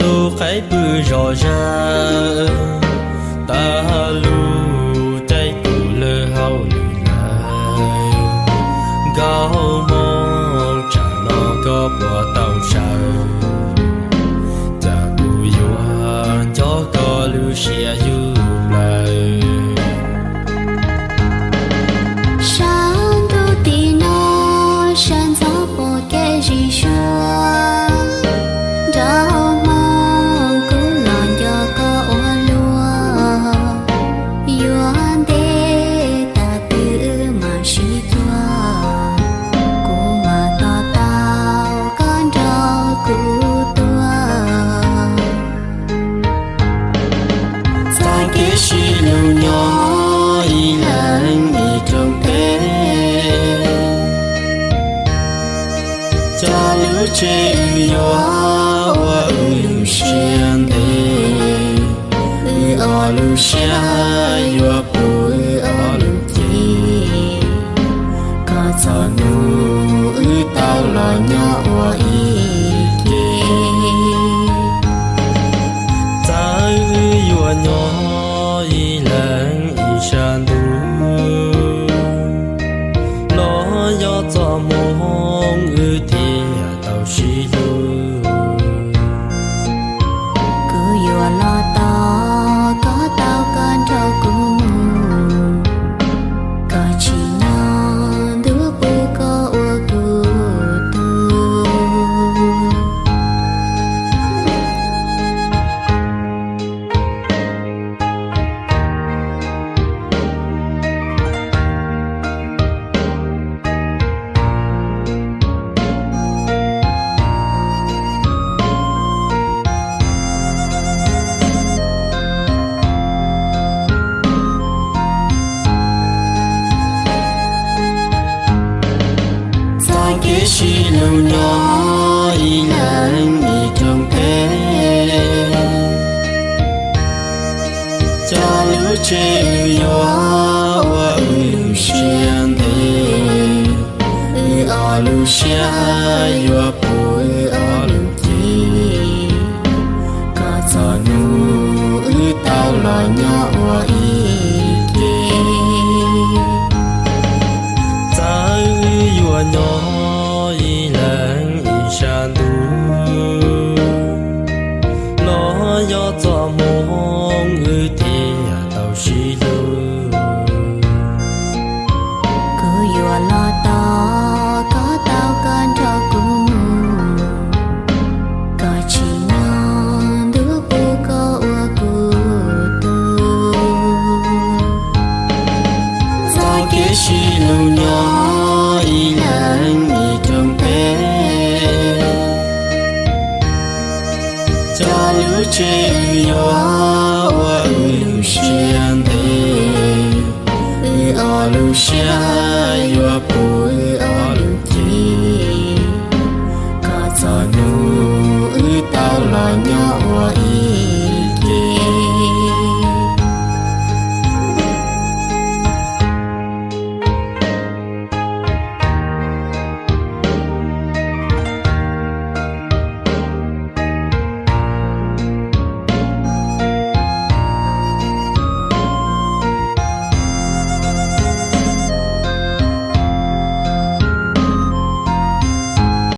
đô khai bư rõ ra. Ta lu tay cụ lơ hao lì lại gao mong chẳng nó có bỏ tàu sao nhỏ y lãng y trong thế cha lưu chế ư gió wa ư lưu xiên thế ư o lưu xa yo pu ư o lưu chi có cho nu ư tao lo nhỏ wa y tao ta kế suy lưu nhỏ y lãng y trong thế cho lưu trẻ ư và wa lưu xiên thế ư ở lưu xa yo pu ở lưu chi cả cho nu ư tao là nhau 시누냐 이는 이동배 자유제여 와루시안데 으아루시아요